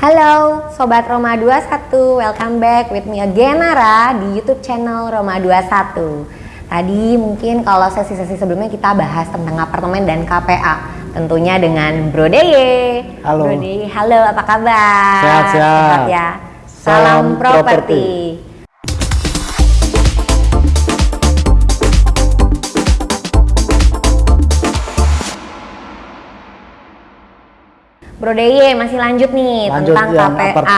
Halo Sobat Roma 21, welcome back with me again Nara di YouTube channel Roma 21 Tadi mungkin kalau sesi-sesi sebelumnya kita bahas tentang apartemen dan KPA Tentunya dengan Bro Deye. Halo. Bro Deye, halo apa kabar? Sehat-sehat. Ya. Salam, Salam properti Bro Deye masih lanjut nih Lanjut tentang KPA apart-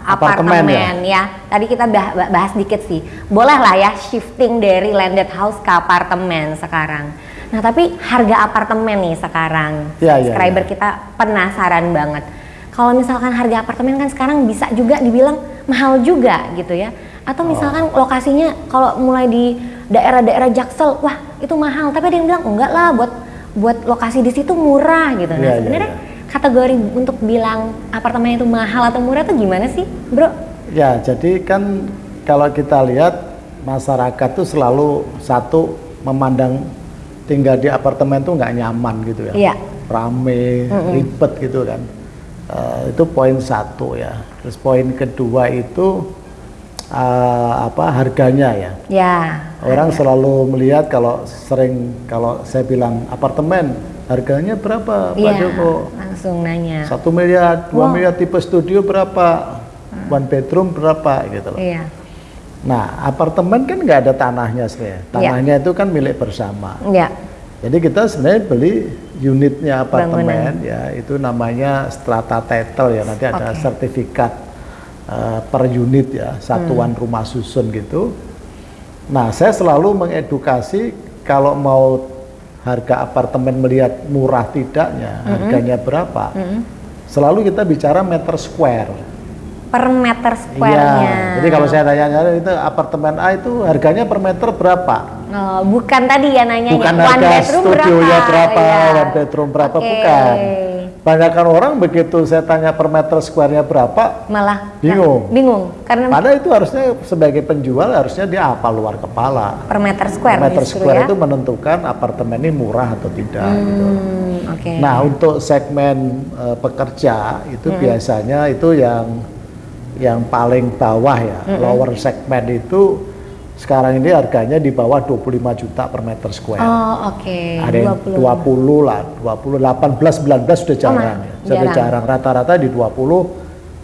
apartemen, apartemen ya. Tadi kita bah- bah- bahas dikit sih. Boleh lah ya shifting dari landed house ke apartemen sekarang. Nah, tapi harga apartemen nih sekarang. Iya, Subscriber iya. kita penasaran banget. Kalau misalkan harga apartemen kan sekarang bisa juga dibilang mahal juga gitu ya. Atau misalkan Oh. lokasinya kalau mulai di daerah-daerah Jaksel, wah itu mahal. Tapi ada yang bilang enggak lah buat buat lokasi di situ murah gitu. Nah, iya, sebenarnya iya. Kategori untuk bilang apartemen itu mahal atau murah itu gimana sih, Bro? Ya, jadi kan kalau kita lihat masyarakat tuh selalu satu memandang tinggal di apartemen tuh nggak nyaman gitu ya. Iya. Rame, ribet gitu kan. Eh, itu poin satu ya. Terus poin kedua itu eh, apa harganya ya. Ya. Orang selalu melihat kalau sering kalau saya bilang apartemen harganya berapa Pak Iya, Joko? langsung nanya. Satu miliar, dua Wow. miliar tipe studio berapa? One bedroom berapa gitu loh. Iya. Nah, apartemen kan nggak ada tanahnya sebenarnya. Tanahnya itu kan milik bersama. Iya. Jadi kita sebenarnya beli unitnya apartemen Bangunan. ya, itu namanya strata title ya. Nanti ada Oke. sertifikat eh, per unit ya, Hmm. satuan rumah susun gitu. Nah, saya selalu mengedukasi kalau mau harga apartemen melihat murah tidaknya, Hmm. harganya berapa. Selalu kita bicara meter square. Per meter Iya, square-nya. jadi kalau saya tanya itu apartemen A itu harganya per meter berapa? Oh, bukan tadi ya nanya Bukan one harga bedroom studionya berapa, Iya. one bedroom berapa, Oke. bukan. Banyakan orang begitu saya tanya per meter square-nya berapa, Malah Bingung. Nah, bingung karena padahal itu harusnya sebagai penjual harusnya dia apa luar kepala. per meter square Per meter square ya. itu menentukan apartemen ini murah atau tidak. gitu. Hmm, oke. Nah untuk segmen eh, pekerja itu Hmm. biasanya itu yang yang paling bawah ya, Hmm. lower segmen itu sekarang ini harganya di bawah 25 juta per meter square. Oh, oke. Ada yang 20 lah, 20, 18, 19 sudah jarang. ya. Sudah jarang. jarang. Rata-rata di 20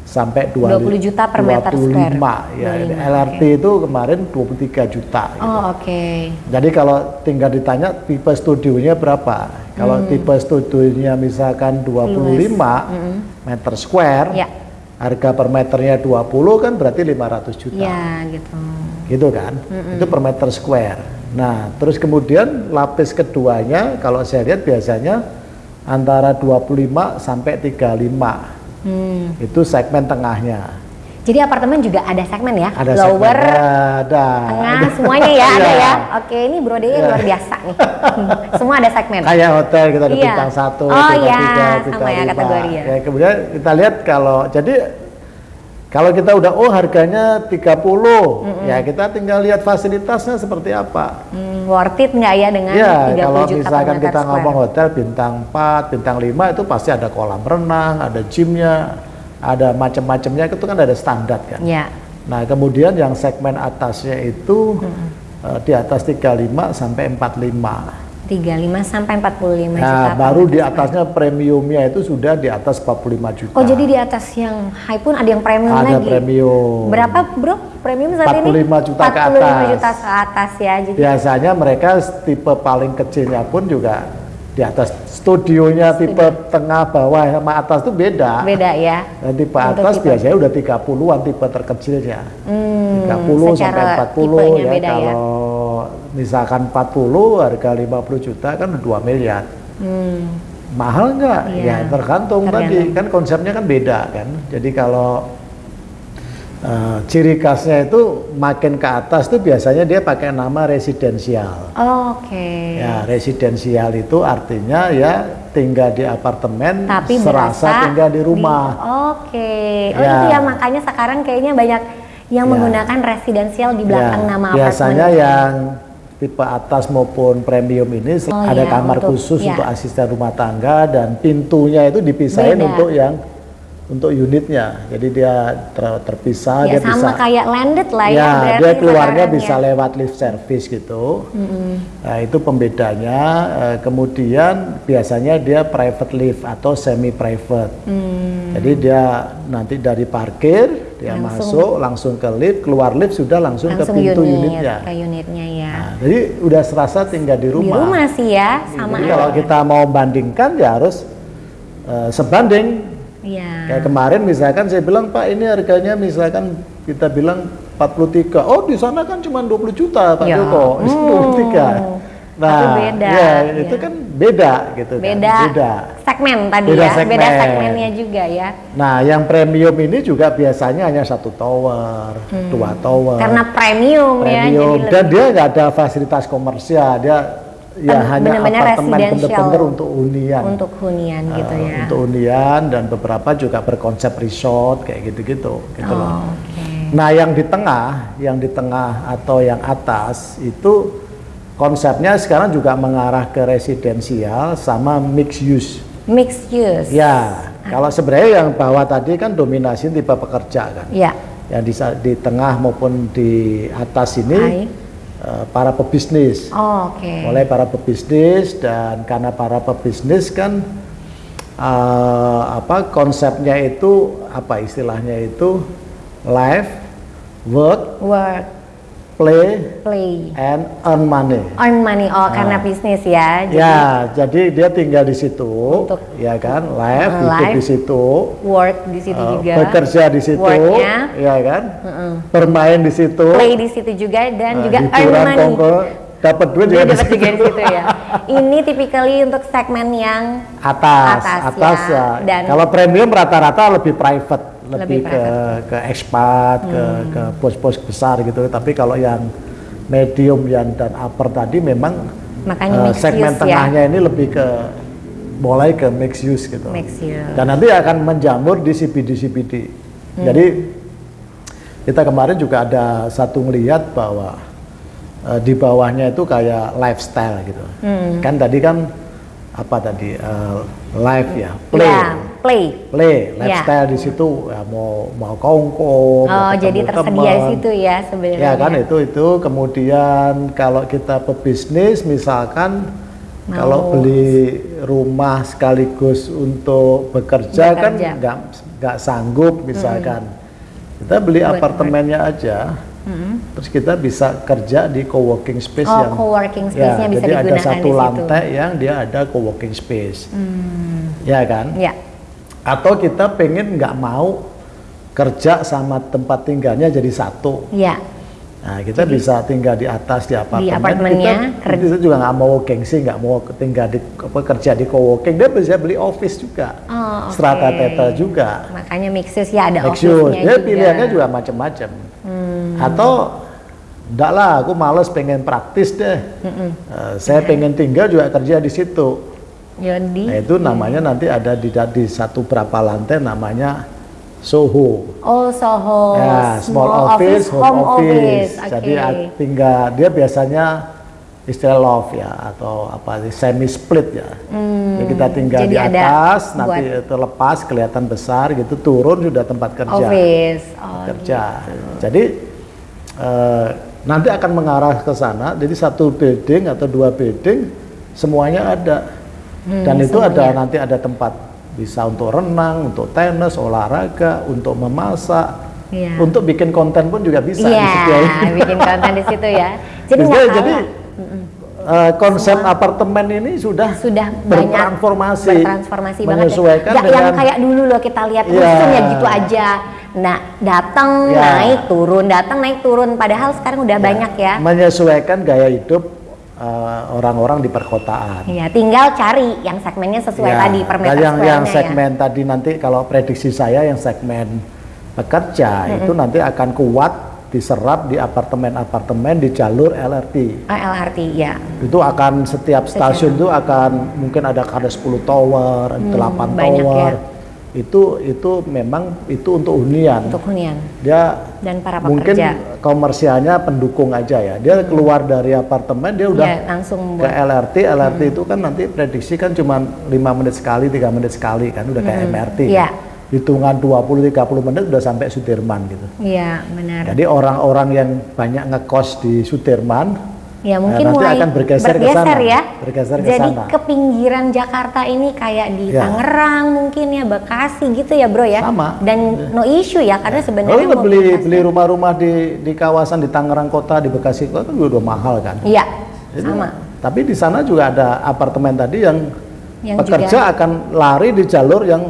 sampai 20, 20 juta per meter square. 25 ya. 25, LRT itu kemarin 23 juta. gitu. Oh, oke. Jadi kalau tinggal ditanya tipe studionya berapa? Kalau Hmm. tipe studionya misalkan 25 meter square, Ya. Harga per meternya 20 kan berarti 500 juta. Ya, gitu. Gitu kan? Itu per meter square. Nah, terus kemudian lapis keduanya kalau saya lihat biasanya antara 25 sampai 35. Hmm. Itu segmen tengahnya. Jadi apartemen juga ada segmen ya? Ada Lower, segmennya, ada. tengah, semuanya ya ada Iya. ya. Oke, ini Bro Deye Iya. luar biasa nih. Semua ada segmen. Kayak hotel kita ada Iya. bintang satu, Oh bintang iya, tiga, sama bintang ya lima. kategori ya. Kemudian kita lihat kalau jadi kalau kita udah oh harganya 30, ya kita tinggal lihat fasilitasnya seperti apa. Hmm, worth it nggak ya dengan Ya, 30 kalau juta per misalkan kita square? ngomong hotel bintang 4, bintang 5 itu pasti ada kolam renang, ada gymnya, ada macam-macamnya itu kan ada standar kan. Ya. Nah, kemudian yang segmen atasnya itu eh, di atas 35 sampai 45. 35 sampai 45 juta. Nah, per baru di atasnya premiumnya itu sudah di atas 45 juta. Oh, jadi di atas yang high pun ada yang premium ada lagi. premium. Berapa, Bro? Premium saat ini? 45 juta ke 45 atas. juta ke atas ya. Jadi Biasanya mereka tipe paling kecilnya pun juga di atas studionya tipe tengah bawah sama atas itu beda. beda ya. Dan tipe Untuk atas tipe. biasanya udah 30-an tipe terkecilnya. Hmm, 30 secara sampai 40 tipenya ya. beda ya. Kalau misalkan 40 harga 50 juta kan 2 miliar. Hmm. Mahal nggak? Iya. Ya tergantung, tadi Tergantung. kan konsepnya kan beda kan. Jadi kalau eh, ciri khasnya itu makin ke atas tuh biasanya dia pakai nama residensial. Oh, Oke. Ya residensial itu artinya ya tinggal di apartemen, Tapi serasa tinggal di rumah. Oke. Oh Ya. itu ya makanya sekarang kayaknya banyak yang Ya. menggunakan residensial di belakang Ya, nama biasanya apartemen. yang tipe atas maupun premium ini Oh, ada iya, kamar untuk- khusus iya. untuk asisten rumah tangga dan pintunya itu dipisahin Beda. untuk yang untuk unitnya. Jadi dia ter- terpisah, ya dia sama bisa kayak landed lah ya, ya, dia keluarnya bisa ya. lewat lift service gitu. Nah, itu pembedanya. Eh, kemudian biasanya dia private lift atau semi private. Hmm. Jadi dia nanti dari parkir dia Langsung- masuk langsung ke lift, keluar lift sudah langsung, langsung ke pintu unit, unitnya. ke unitnya ya. Nah, jadi udah serasa tinggal di Di rumah. rumah sih ya, sama Jadi kalau kita mau bandingkan ya harus eh, sebanding. Iya. Kayak kemarin misalkan saya bilang Pak ini harganya misalkan kita bilang 43. Oh di sana kan cuma 20 juta Pak Ya. Joko. Sini 23. Nah, Tapi beda, ya, itu ya. kan beda gitu Beda, kan. Beda. segmen tadi Beda ya, beda segmen. segmennya juga ya. Nah, yang premium ini juga biasanya hanya satu tower, dua tower. Hmm. Karena premium, ya, premium jadi dan lebih dia nggak ada fasilitas komersial, dia ya Ben- hanya benar-benar apartemen residential. bener-bener untuk hunian. untuk hunian gitu Eh, ya. Untuk hunian dan beberapa juga berkonsep resort kayak gitu-gitu gitu oh, loh. oke. Nah, yang di tengah, yang di tengah atau yang atas itu konsepnya sekarang juga mengarah ke residensial sama mixed use. Mixed use. Ya, kalau sebenarnya yang bawah tadi kan dominasi tipe pekerja kan. Ya. Yang di, di tengah maupun di atas ini Hai. Eh, para pebisnis. Oh, oke. Mulai para pebisnis dan karena para pebisnis kan eh, apa konsepnya itu apa istilahnya itu life, work, Work, play, play, and earn money. earn money. Oh, karena bisnis ya. Jadi ya, jadi dia tinggal di situ, Untuk- ya kan, live, Uh, hidup di situ, work di situ uh, juga. bekerja di situ, Worknya. ya kan, bermain di situ, Play di situ juga dan uh, juga earn money. kongko, dapat duit juga dapat situ. juga di situ ya. Ini typically untuk segmen yang Atas, Atas, atas, ya. ya. Dan- Kalau premium rata-rata lebih private, lebih, Lebih ke ke ke Hmm. ke pos-pos besar gitu. Tapi kalau yang medium yang dan upper tadi memang Makanya uh, segmen use ya. tengahnya ini lebih ke mulai ke mixed use gitu. mixed use. Dan nanti akan menjamur di CBD-CBD. Hmm. Jadi kita kemarin juga ada satu melihat bahwa eh, di bawahnya itu kayak lifestyle gitu. Hmm. Kan tadi kan apa tadi eh, life ya, play. Ya, play. Play, Ya. lifestyle di situ ya mau mau kongko, mau Oh, jadi ketemu tersedia di situ ya sebenarnya. Ya kan itu itu kemudian kalau kita pebisnis misalkan Mau- kalau beli rumah sekaligus untuk bekerja, kan Bekerja. nggak nggak sanggup misalkan kita beli Buat apartemennya aja terus kita bisa kerja di co-working space Oh, yang co-working ya, space-nya bisa jadi ada digunakan satu di situ. lantai yang dia ada co-working space Hmm, ya kan ya. Atau kita pengen nggak mau kerja sama tempat tinggalnya jadi satu Ya. Nah, kita bisa tinggal di atas di apartemen. apartemennya, kita, kita juga nggak mau gengsi, nggak mau tinggal di apa, kerja di co-working. Dia bisa beli office juga, Oh, oke. strata teta juga. Makanya mixes ya ada Maksud, office-nya dia juga. Hmm. pilihannya juga macam-macam. Atau enggak lah, aku males pengen praktis deh. Hmm. Eh, saya pengen tinggal juga kerja di situ. Jadi Nah, itu namanya nanti ada di, di satu berapa lantai namanya Soho. Oh Soho, Ya, small, office, home, office. Jadi Oke. a- tinggal dia biasanya istilah love ya atau apa semi split ya. Jadi kita tinggal Hmm, jadi di atas, nanti buat- itu lepas kelihatan besar gitu, turun sudah tempat kerja. office. Oh, kerja. Jadi eh, nanti akan mengarah ke sana. Jadi satu building atau dua building semuanya ada. Hmm, Dan itu ada semuanya. nanti ada tempat bisa untuk renang, untuk tenis, olahraga, untuk memasak, Iya. untuk bikin konten pun juga bisa Iya, di situ ya. bikin konten di situ ya. Jadi nggak jadi kalah. eh, konsep apartemen ini sudah sudah banyak bertransformasi, bertransformasi banget ya. menyesuaikan Nggak yang dengan- kayak dulu loh kita lihat Iya. rusun ya gitu aja. Nah, datang Iya. naik turun, datang naik turun. Padahal sekarang udah banyak ya. menyesuaikan gaya hidup eh, orang-orang di perkotaan. Iya, tinggal cari yang segmennya sesuai Ya, tadi per meter yang, yang square-nya segmen tadi nanti kalau prediksi saya yang segmen pekerja itu nanti akan kuat diserap di apartemen-apartemen di jalur LRT. ya. Ah, LRT ya. Itu akan setiap stasiun itu akan mungkin ada ada 10 tower, 8 Hmm, banyak tower. ya. Itu itu memang itu untuk hunian. Untuk hunian Dia dan para mungkin pekerja. komersialnya pendukung aja ya. Dia keluar dari apartemen dia udah Ya, langsung ke buat LRT, LRT itu kan nanti prediksi kan cuma lima menit sekali, tiga menit sekali kan, udah kayak MRT. Iya. hitungan 20-30 menit udah sampai Sudirman gitu. Iya, benar. Jadi orang-orang yang banyak ngekos di Sudirman, Ya mungkin nanti mulai akan bergeser ke sana, ya. bergeser ke Jadi sana. ke pinggiran Jakarta ini kayak di Ya. Tangerang mungkin ya, Bekasi gitu ya bro ya. Sama. Dan no issue ya karena kalau sebenarnya beli mobilitasnya- beli rumah-rumah di di kawasan di Tangerang kota, di Bekasi kota kan udah mahal kan. Iya, sama. Tapi di sana juga ada apartemen tadi yang, Yang pekerja juga- akan lari di jalur yang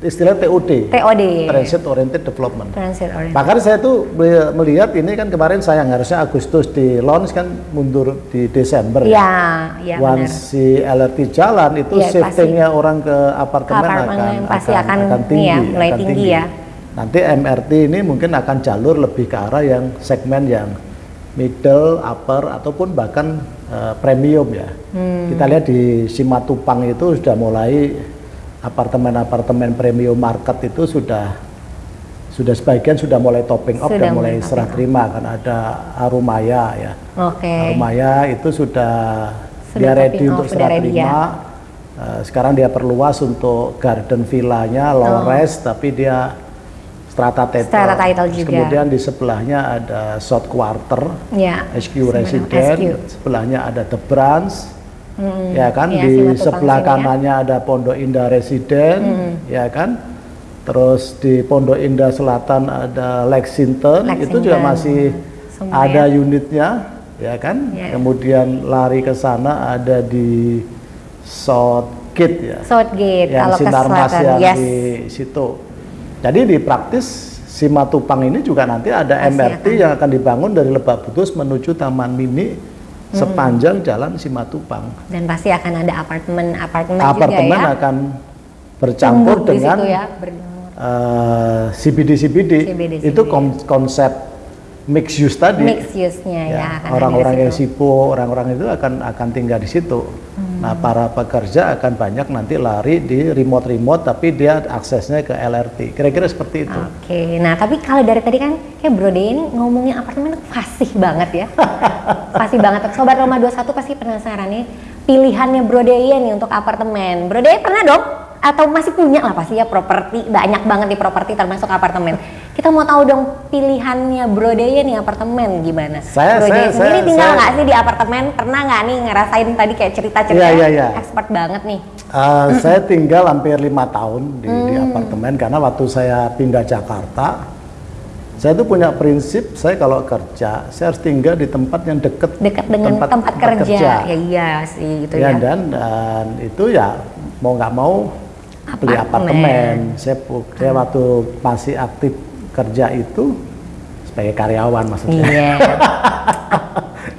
istilah TOD, TOD. Transit Oriented Development. Transit oriented. Bahkan saya tuh meli- melihat ini kan kemarin sayang harusnya Agustus di launch kan mundur di Desember ya. Iya, iya benar. Once si LRT jalan itu Iya, shiftingnya orang ke apartemen, Ke apartemen akan, pasti akan ini tinggi, ya, mulai akan tinggi ya. Nanti MRT ini mungkin akan jalur lebih ke arah yang segmen yang middle, upper ataupun bahkan eh, premium ya. Hmm. Kita lihat di Simatupang itu sudah mulai apartemen-apartemen premium market itu sudah sudah sebagian sudah mulai topping up Sudah dan mulai serah terima kan ada Arumaya ya. Oke. Arumaya itu sudah, Sudah dia ready topping untuk off, serah ready ya. terima. Eh, sekarang dia perluas untuk garden villanya low Oh. tapi dia strata title. Strata title juga. Kemudian di sebelahnya ada South Quarter, Ya. HQ sebenarnya Resident, SQ. sebelahnya ada The Branch. Mm-mm. Ya kan Iya, di Simatupang sebelah ya. kanannya ada Pondok Indah Resident, ya kan. Terus di Pondok Indah Selatan ada Lexington, itu juga Lexington. masih Semua ada ya. unitnya, ya kan. Ya. Kemudian lari ke sana ada di Southgate ya, Southgate yang kalau ke Sinarmas selatan. yang Yes. di situ. Jadi di praktis Simatupang ini juga nanti ada MRT yang akan dibangun dari Lebak Bulus menuju Taman Mini sepanjang jalan Simatupang. Dan pasti akan ada apartemen-apartemen Apartemen juga ya. akan bercampur dengan ya, ber- eh, CBD-CBD. CBD. Itu kon- konsep mix use tadi. mix use-nya ya. Ya, orang-orang yang sibuk, orang-orang itu akan akan tinggal di situ. Hmm. Nah, para pekerja akan banyak nanti lari di remote-remote, tapi dia aksesnya ke LRT. Kira-kira seperti itu. Oke, nah tapi kalau dari tadi kan kayak Bro ini ngomongin apartemen fasih banget ya. fasih banget. Sobat Roma 21 pasti penasaran nih pilihannya Bro De nih untuk apartemen. Bro De pernah dong? Atau masih punya lah pasti ya properti, banyak banget di properti termasuk apartemen. Kita mau tahu dong pilihannya Bro De nih apartemen gimana? Saya- Bro saya- sendiri saya- tinggal nggak sih di apartemen? Pernah nggak nih ngerasain tadi kayak cerita-cerita Iya, iya, iya. expert banget nih. Eh, saya tinggal hampir lima tahun di, di Hmm. apartemen karena waktu saya pindah Jakarta, saya tuh punya prinsip saya kalau kerja saya harus tinggal di tempat yang dekat Dekat dengan tempat, kerja. Ya iya sih gitu ya, ya. dan dan itu ya mau nggak mau beli Apartemen. apartemen. Saya, saya waktu masih aktif kerja itu sebagai karyawan maksudnya. Iya.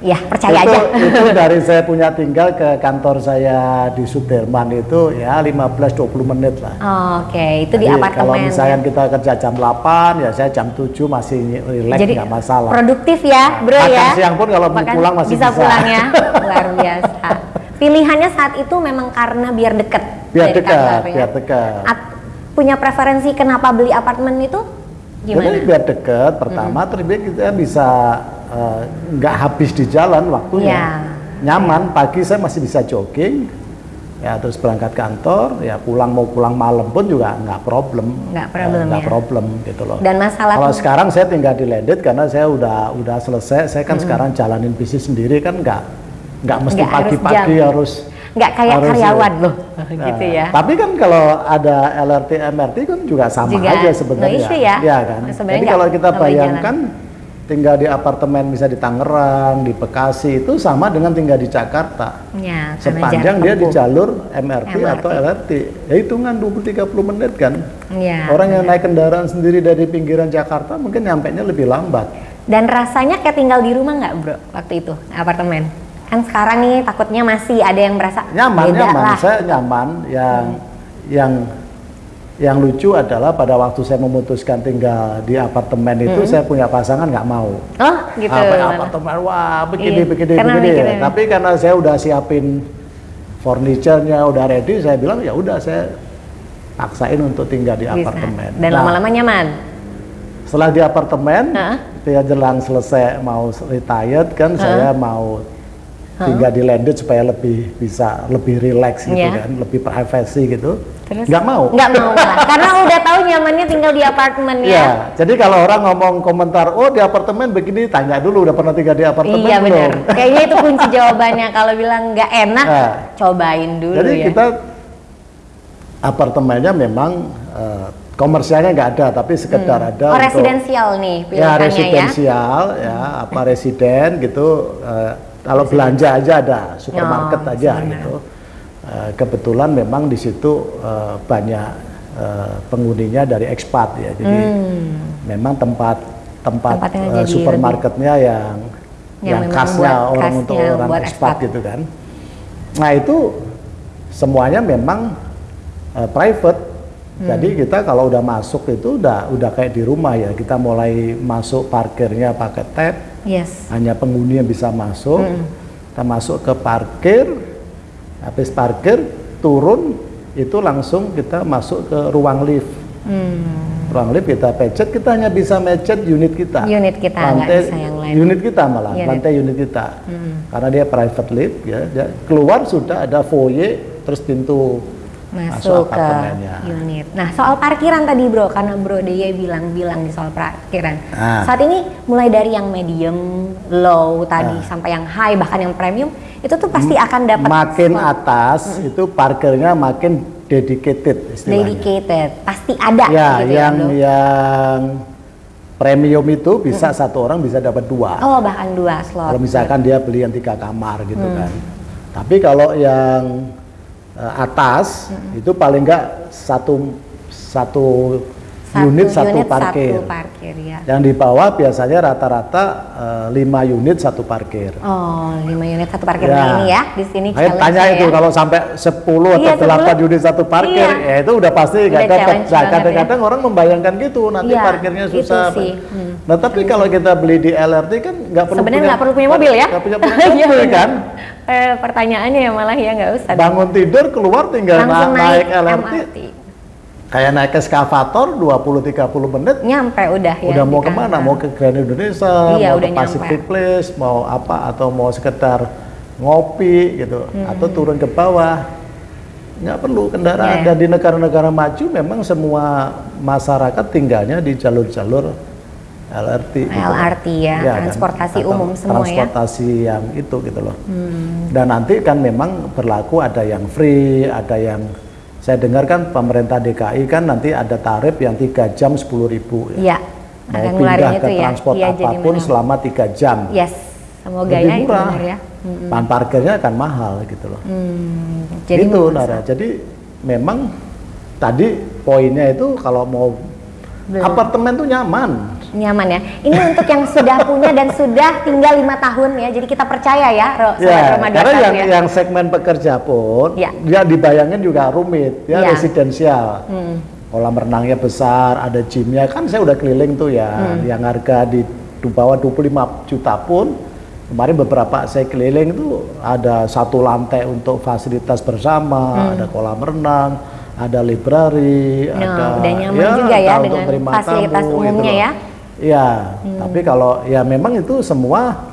ya percaya itu, aja. itu dari saya punya tinggal ke kantor saya di Sudirman itu ya 15-20 menit lah. Oke, itu di Jadi apartemen. Kalau misalnya ya. kita kerja jam 8, ya saya jam 7 masih relax Jadi nggak masalah. produktif ya, bro makan ya. siang pun kalau mau Makan- pulang masih bisa. bisa. pulang ya, luar biasa. Pilihannya saat itu memang karena biar deket. Biar dekat, kantor ya. biar dekat. At- punya preferensi kenapa beli apartemen itu? Gimana? Jadi biar deket, pertama terus biar kita bisa eh, nggak habis di jalan waktunya. Iya. Nyaman, pagi saya masih bisa jogging, ya terus berangkat kantor, ya pulang mau pulang malam pun juga nggak problem. Nggak problem Eh, nggak ya. problem gitu loh. Dan masalah Kalau sekarang saya tinggal di Landed karena saya udah udah selesai, saya kan sekarang jalanin bisnis sendiri kan nggak nggak mesti Nggak harus pagi-pagi jam. harus Nggak kayak harus, karyawan ya. loh, Nah, gitu ya. Tapi kan kalau ada LRT MRT kan juga sama Juga aja no sebenarnya. issue ya. Iya kan. Sebenarnya Jadi kalau kita bayangkan tinggal di apartemen bisa di Tangerang, di Bekasi itu sama dengan tinggal di Jakarta. Ya, Sepanjang dia di jalur MRT, MRT. atau LRT. Ya hitungan 20-30 menit kan. Iya, Orang yang naik kendaraan sendiri dari pinggiran Jakarta mungkin nyampe nya lebih lambat. Dan rasanya kayak tinggal di rumah nggak bro waktu itu apartemen? Kan sekarang nih takutnya masih ada yang merasa nyaman beda nyaman lah. saya nyaman yang yang yang lucu adalah pada waktu saya memutuskan tinggal di apartemen itu saya punya pasangan nggak mau Oh gitu. apa apartemen wah begini Iya, begini karena begini tapi karena saya udah siapin furniture-nya udah ready saya bilang ya udah saya paksain untuk tinggal di Bisa. apartemen Dan Nah, lama-lama nyaman. setelah di apartemen Heeh. dia jelang selesai mau retired kan saya mau tinggal di landed supaya lebih bisa lebih relax gitu Iya. kan lebih privacy gitu Terus? Nggak mau. Nggak mau lah. Karena udah tahu nyamannya tinggal di apartemen ya. Iya, jadi kalau orang ngomong komentar, oh di apartemen begini, tanya dulu udah pernah tinggal di apartemen Iya benar. Kayaknya itu kunci jawabannya. Kalau bilang nggak enak, Nah. cobain dulu Jadi ya. kita apartemennya memang eh, komersialnya nggak ada, tapi sekedar ada oh untuk residensial nih ya ya. residensial ya, apa residen gitu. eh, kalau belanja aja ada, supermarket Oh, aja supermarket. gitu. Eh, kebetulan memang di situ eh, banyak eh, penghuninya dari ekspat ya, jadi memang tempat tempat Hmm. Tempatnya supermarketnya yang Yang yang, khasnya orang untuk orang ekspat gitu kan. Nah itu semuanya memang eh, private. Hmm. Jadi kita kalau udah masuk itu udah udah kayak di rumah ya. Kita mulai masuk parkirnya pakai tab, Yes. hanya penghuni yang bisa masuk. Hmm. Kita masuk ke parkir, habis parkir turun itu langsung kita masuk ke ruang lift. Hmm. Ruang lift kita pecet, kita hanya bisa mecet unit kita. Unit kita, lantai bisa yang lain. Unit kita malah, Unit. lantai unit kita. Karena dia private lift ya, dia keluar sudah ada foyer terus pintu Masuk ke unit. Nah soal parkiran tadi bro, karena bro Deye bilang-bilang di soal parkiran. Ah. Saat ini mulai dari yang medium, low tadi Ah. sampai yang high bahkan yang premium itu tuh pasti akan dapat Makin slot atas itu parkirnya makin dedicated istilahnya. dedicated, pasti ada Ya, gitu yang ya yang premium itu bisa satu orang bisa dapat dua. Oh bahkan dua slot. Kalau misalkan dia beli yang tiga kamar gitu Hmm. kan. Tapi kalau yang eh, atas Hmm. itu paling enggak satu satu, Satu unit satu parkir. Satu parkir ya. Yang di bawah biasanya rata-rata eh, lima unit satu parkir. Oh, 5 unit satu parkir Nah, ini ya di sini Ayo tanya itu ya. kalau sampai 10 Iya, atau 8 10. unit satu parkir, Iya. ya itu udah pasti Udah Nah, banget kadang-kadang orang membayangkan gitu, nanti Iya, parkirnya itu susah. sih. Hmm. Nah, tapi kalau kita beli di LRT kan nggak perlu Sebenarnya nggak perlu punya mobil ya? nggak punya, punya Iya, mobil kan? Eh, pertanyaannya ya malah ya nggak usah. Bangun tidur keluar tinggal na- naik, naik LRT, MRT. Kayak naik eskavator 20-30 menit. Nyampe udah ya. udah mau ke mana? Mau ke Grand Indonesia, Iya, mau udah ke Pacific nyampe. Place, mau apa? Atau mau sekedar ngopi gitu, Hmm. atau turun ke bawah. Nggak perlu kendaraan. Iya. Dan di negara-negara maju memang semua masyarakat tinggalnya di jalur-jalur LRT. gitu. LRT ya, kan? transportasi Atau umum semua ya. Transportasi yang itu gitu loh. Hmm. Dan nanti kan memang berlaku ada yang free, ada yang saya dengar kan pemerintah DKI kan nanti ada tarif yang tiga jam sepuluh ribu Iya. mau Akan pindah ke ya. transport Iya, jadi apa pun selama tiga jam Yes. Semoga lebih ya itu murah benar ya. Hmm. bahan parkirnya akan mahal gitu loh Hmm, Jadi itu. Nara jadi memang tadi poinnya itu kalau mau Belum. apartemen tuh nyaman nyaman ya. Ini untuk yang sudah punya dan sudah tinggal lima tahun ya. Jadi kita percaya ya, Ro, ya Roma karena 21 yang ya. yang segmen pekerja pun Ya. dia dibayangin juga rumit ya Ya. residensial Hmm. kolam renangnya besar ada gymnya kan saya udah keliling tuh ya Hmm. yang harga di bawah 25 juta pun kemarin beberapa saya keliling tuh ada satu lantai untuk fasilitas bersama ada kolam renang ada library Nah, ada Hmm. udah nyaman juga ya dengan fasilitas tamu, umumnya gitu loh. Ya. Hmm. Iya, tapi kalau ya memang itu semua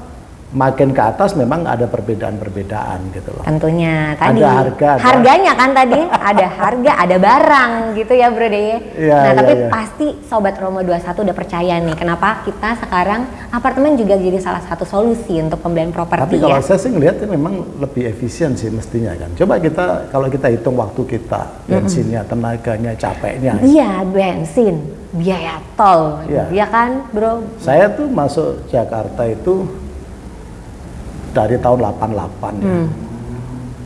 makin ke atas memang ada perbedaan-perbedaan gitu loh. Tentunya tadi Ada harga, ada- harganya kan tadi ada harga, ada barang gitu ya Bro Deye. Iya, nah, iya, tapi iya. pasti sobat Romo 21 udah percaya nih kenapa kita sekarang apartemen juga jadi salah satu solusi untuk pembelian Tapi properti kalau ya. saya sih ngelihat ini memang lebih efisien sih mestinya kan. Coba kita kalau kita hitung waktu kita, bensinnya, tenaganya, capeknya. Iya, bensin, biaya tol. Iya. Iya kan, Bro? Saya tuh masuk Jakarta itu dari tahun 88 ya. Hmm.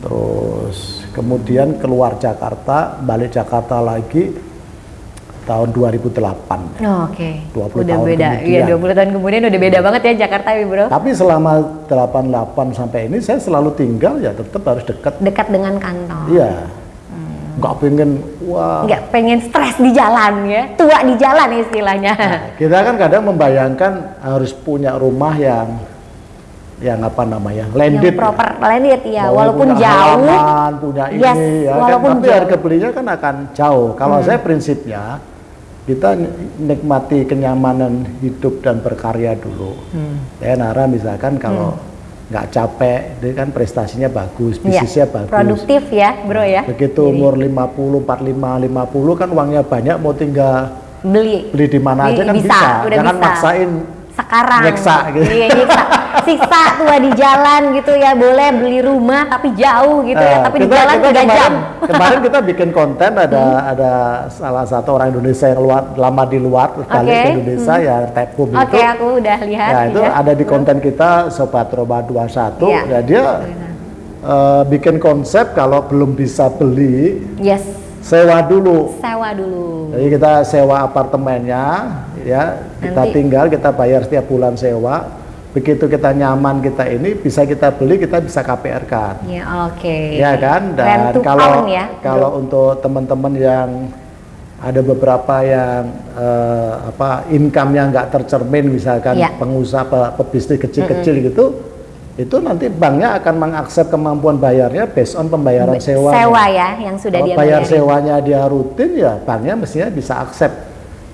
Terus kemudian keluar Jakarta, balik Jakarta lagi tahun 2008. Oh, Oke. 20 udah tahun beda. kemudian. Iya, 20 tahun kemudian udah beda banget ya Jakarta ya, Bro. Tapi selama 88 sampai ini saya selalu tinggal ya tetap harus dekat. Dekat dengan kantor. Iya. Nggak pengen wah. Nggak pengen stres di jalan ya. Tua di jalan istilahnya. Nah, kita kan kadang membayangkan harus punya rumah yang yang apa namanya landed yang proper landed ya, walaupun punya jauh. halaman, punya ini Yes, ya kan. walaupun tapi jauh. Hmm. harga belinya kan akan jauh kalau saya prinsipnya kita nikmati kenyamanan hidup dan berkarya dulu Hmm. ya Nara misalkan kalau nggak capek, dia kan prestasinya bagus, Iya, bisnisnya bagus. produktif ya bro ya Begitu Jadi, umur 50, 45, 50 kan uangnya banyak mau tinggal beli beli di mana aja kan bisa, bisa. udah Jangan bisa. maksain sekarang Nyeksa gitu. iya nyiksa siksa tua di jalan gitu ya boleh beli rumah tapi jauh gitu ya Eh, tapi di kita- jalan kita tiga jam kemarin kita bikin konten ada ada salah satu orang Indonesia yang luar, lama di luar balik Oke, ke Indonesia ya Tepum oke itu. aku udah lihat Ya itu ya. ada di konten kita Sobat Roma 21 Iya. ya dia eh, bikin konsep kalau belum bisa beli yes sewa dulu. sewa dulu Jadi kita sewa apartemennya ya, kita Nanti- tinggal, kita bayar setiap bulan sewa. Begitu kita nyaman kita ini bisa kita beli, kita bisa KPR kan. ya oke Ya kan? Dan kalau ya kalau untuk teman-teman yang ada beberapa yang eh, apa income-nya nggak tercermin misalkan Iya. pengusaha pe- pebisnis kecil-kecil gitu itu nanti banknya akan mengaksep kemampuan bayarnya based on pembayaran sewa. sewa ya yang sudah Kalau dia bayar bayarin. sewanya dia rutin ya banknya mestinya bisa accept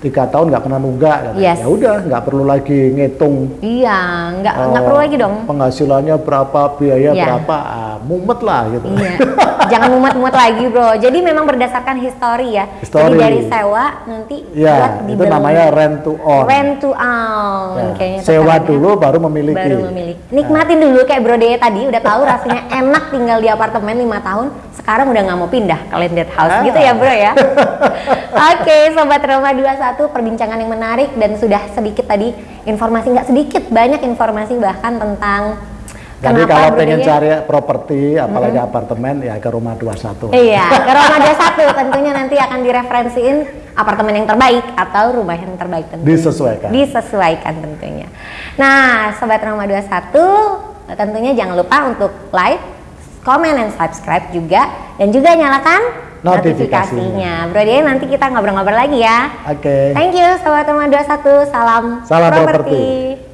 tiga tahun nggak pernah nunggak. Yes. ya udah nggak perlu lagi ngitung iya nggak nggak eh, perlu lagi dong penghasilannya berapa biaya Iya. berapa ah, mumet lah gitu Iya, jangan mumet-mumet lagi bro. Jadi memang berdasarkan histori ya. History. Jadi dari sewa nanti ya buat itu dibeli. namanya rent to own rent to own. Ya, Kayaknya sewa dulu baru memiliki Baru memiliki. Nikmatin dulu kayak Bro Deye tadi udah tahu rasanya enak tinggal di apartemen lima tahun. Sekarang udah nggak mau pindah ke landed house Ah. gitu ya Bro ya. Oke, sobat Roma 21 perbincangan yang menarik dan sudah sedikit tadi informasi nggak sedikit banyak informasi bahkan tentang jadi kenapa kalau pengen cari properti apalagi apartemen ya ke rumah 21 Iya, ke Roma 21 tentunya nanti akan direferensiin apartemen yang terbaik atau rumah yang terbaik tentunya. Disesuaikan. Disesuaikan tentunya. Nah, sobat Roma 21 tentunya jangan lupa untuk like, comment, dan subscribe juga dan juga nyalakan Notifikasinya. Bro dia nanti kita ngobrol-ngobrol lagi ya. oke Thank you sobat Roma 21. Salam Salam properti. properti.